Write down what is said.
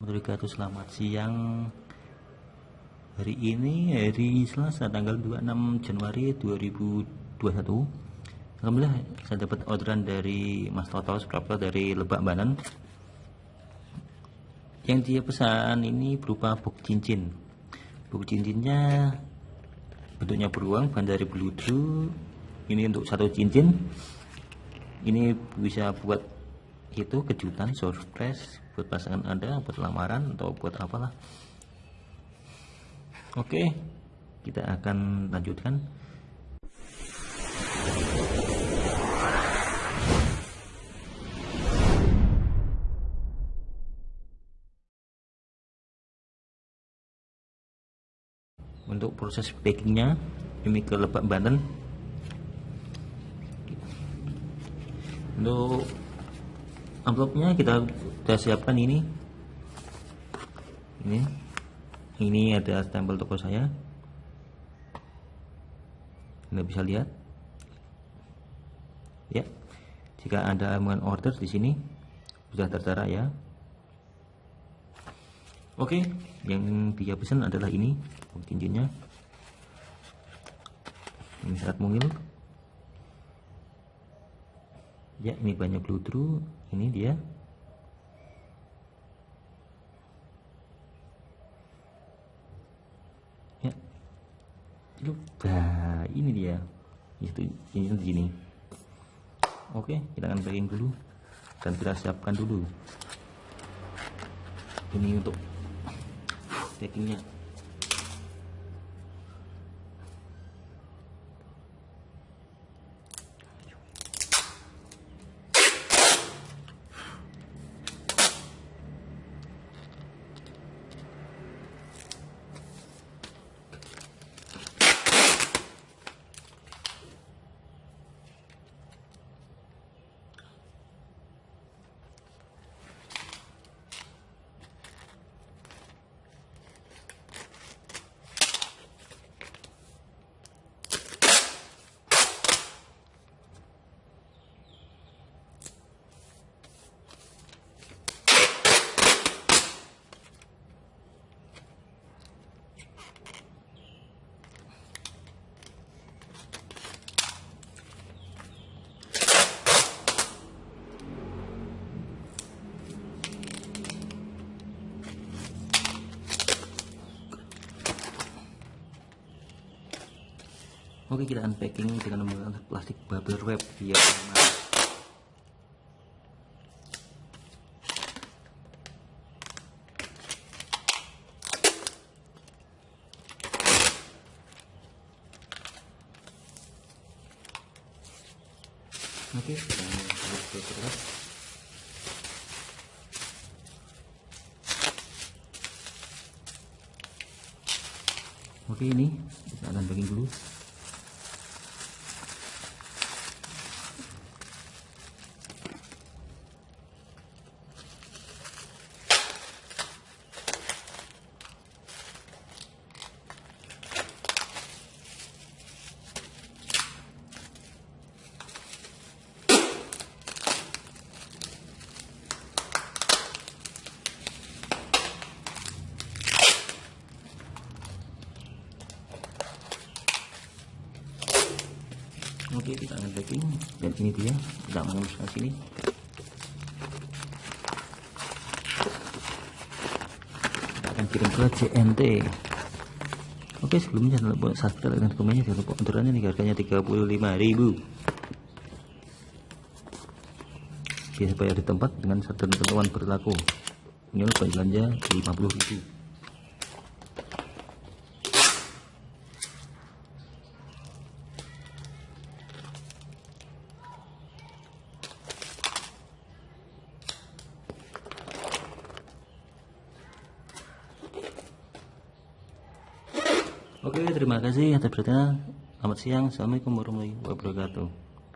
wabarakatuh selamat siang. Hari ini hari Selasa tanggal 26 Januari 2021 Alhamdulillah saya dapat orderan dari Mas Toto subscriber dari Lebak Banan. Yang dia pesan ini berupa box cincin. Box cincinnya bentuknya beruang bahan dari beludru ini untuk satu cincin. Ini bisa buat itu kejutan surprise buat pasangan anda buat lamaran atau buat apalah. Oke kita akan lanjutkan. Untuk proses packingnya ini ke Lebak Banten. Untuk amplopnya kita sudah siapkan ini. Ini. Ini ada stempel toko saya. Anda bisa lihat. Ya. Jika anda mau order di sini sudah tertera ya. Oke yang dia pesan adalah ini cincinnya ini saat mungil ya ini banyak blue ini dia. Ya. Nah ini dia. Itu ini gini. Oke kita akan packing dulu dan kita siapkan dulu. Ini untuk packingnya Oke kita unpacking dengan menggunakan plastik bubble wrap biar aman. Oke, kita Oke ini kita akan packing dulu. Oke kita akan packing dan ini dia tidak menembus ke sini. Kita akan kirim ke CNT oke sebelumnya jangan lupa subscribe dan komennya. Jangan lupa unturannya nih harganya 35.000 biasa bayar di tempat dengan satu ketentuan berlaku. Ini belanja 50.000 Oke, terima kasih atas perhatian. Selamat siang. Assalamualaikum warahmatullahi wabarakatuh.